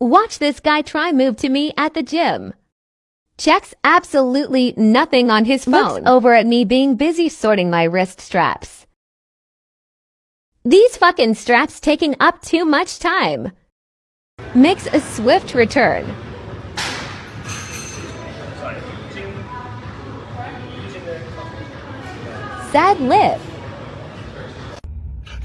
Watch this guy try move to me at the gym. Checks absolutely nothing on his phone. Looks over at me being busy sorting my wrist straps. These fucking straps taking up too much time. Makes a swift return. Sad lip.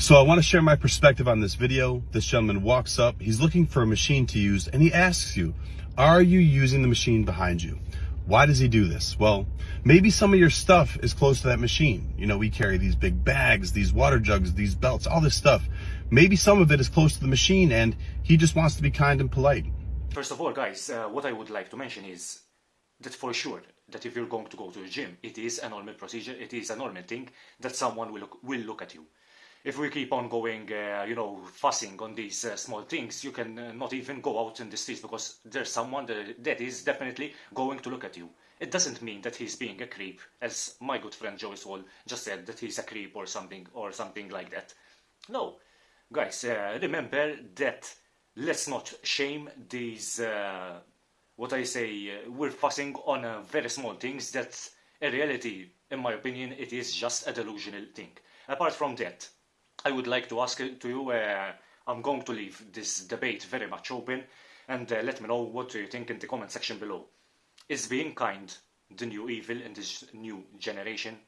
So I want to share my perspective on this video. This gentleman walks up, he's looking for a machine to use, and he asks you, are you using the machine behind you? Why does he do this? Well, maybe some of your stuff is close to that machine. You know, we carry these big bags, these water jugs, these belts, all this stuff. Maybe some of it is close to the machine and he just wants to be kind and polite. First of all, guys, uh, what I would like to mention is that for sure, that if you're going to go to a gym, it is a normal procedure, it is a normal thing that someone will look, will look at you. If we keep on going, uh, you know, fussing on these uh, small things, you can uh, not even go out in the streets because there's someone that, that is definitely going to look at you. It doesn't mean that he's being a creep, as my good friend Joey Swoll just said that he's a creep or something or something like that. No, guys, uh, remember that let's not shame these uh, what I say, uh, we're fussing on very small things that in reality, in my opinion, it is just a delusional thing. Apart from that, I would like to ask to you, uh, I'm going to leave this debate very much open and uh, let me know what you think in the comment section below. Is being kind the new evil in this new generation?